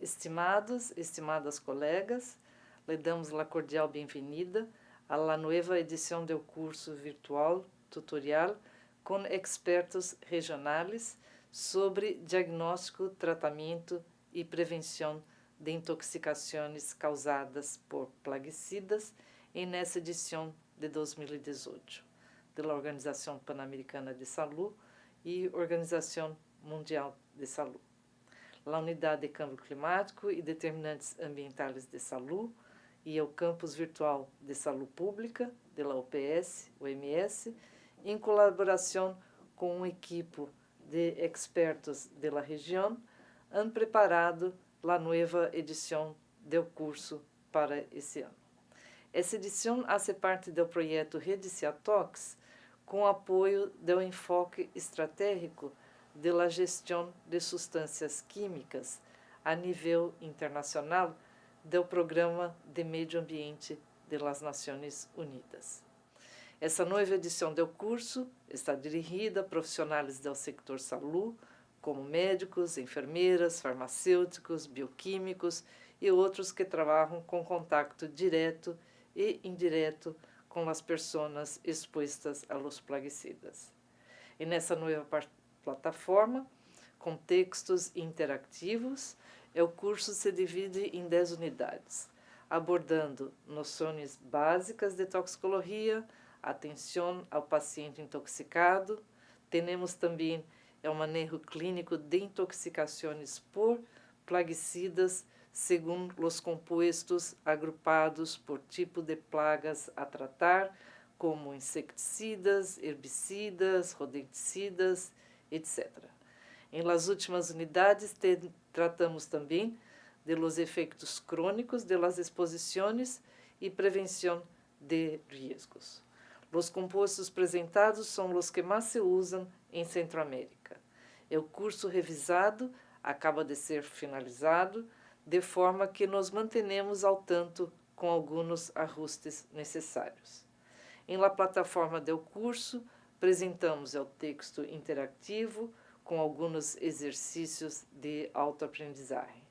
Estimados, estimadas colegas, le damos a cordial bem-vinda à la nueva edição do curso virtual tutorial com expertos regionais sobre diagnóstico, tratamento e prevenção de intoxicações causadas por plaguicidas nessa edição de 2018 da Organização Pan-Americana de Saúde e Organização Mundial de Saúde a Unidade de Câmbio Climático e Determinantes Ambientais de Saúde e o Campus Virtual de Saúde Pública, da UPS, OMS, em colaboração com uma equipe de expertos da região, han preparado a nova edição do curso para esse ano. Essa edição faz parte do projeto Rede Ciatox, com apoio do enfoque estratégico de la gestão de substâncias químicas a nível internacional do Programa de Meio Ambiente das Nações Unidas. Essa nova edição do curso está dirigida a profissionais do sector saúde, como médicos, enfermeiras, farmacêuticos, bioquímicos e outros que trabalham com contato direto e indireto com as pessoas expostas a los plaguicidas. E nessa nova plataforma, com textos interativos, o curso se divide em 10 unidades, abordando noções básicas de toxicologia, atenção ao paciente intoxicado, temos também o manejo clínico de intoxicações por plaguicidas, segundo os compostos agrupados por tipo de plagas a tratar, como insecticidas, herbicidas, rodenticidas, etc. Em las últimas unidades, te, tratamos também de los efeitos crônicos de las exposições e prevenção de riscos. Os compostos apresentados são os que mais se usam em Centroamérica. O curso revisado acaba de ser finalizado, de forma que nos mantenemos ao tanto com alguns ajustes necessários. Em la plataforma do curso, apresentamos o texto interativo com alguns exercícios de autoaprendizagem.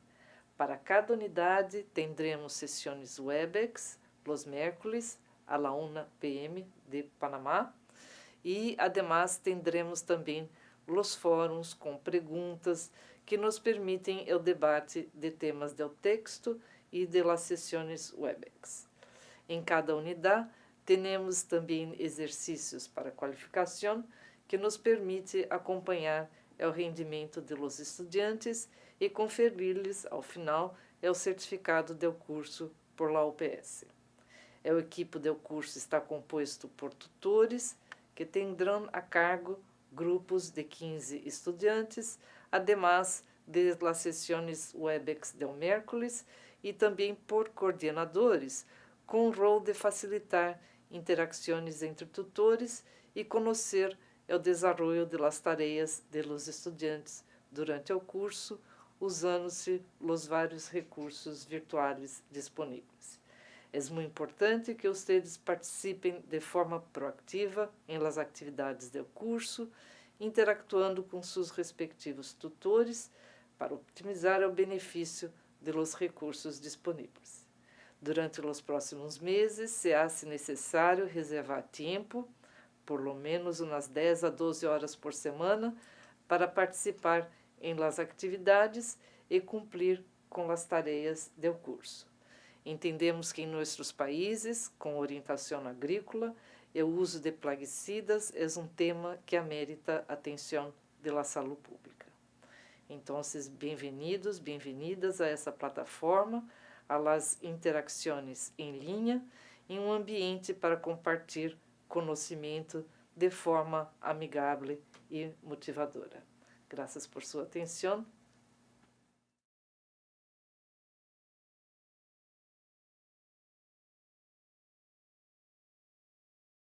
Para cada unidade, teremos sessões Webex, los miércoles, a la 1 p.m. de Panamá, e, además, teremos também os fóruns com perguntas que nos permitem o debate de temas do texto e de las sessões Webex. Em cada unidade, temos também exercícios para qualificação que nos permite acompanhar o rendimento dos estudantes e conferir-lhes, ao final, o certificado do curso por la UPS. O equipe do curso está composto por tutores que terão a cargo grupos de 15 estudantes, además de las sessões Webex do miércoles e também por coordenadores, com o rol de facilitar interações entre tutores e conhecer o desenvolvimento das tarefas de los estudantes durante o curso, usando-se os vários recursos virtuais disponíveis. É muito importante que vocês participem de forma proativa em las atividades do curso, interactuando com seus respectivos tutores para optimizar o benefício de los recursos disponíveis. Durante os próximos meses, se hace necessário reservar tempo, por lo menos umas 10 a 12 horas por semana, para participar em las atividades e cumprir com as tarefas do curso. Entendemos que em nossos países, com orientação agrícola, o uso de plaguicidas é um tema que amerita atenção da saúde pública. Então, bem-vindos, bem-vindas a essa plataforma a las interações em linha em um ambiente para compartilhar conhecimento de forma amigável e motivadora. Graças por sua atenção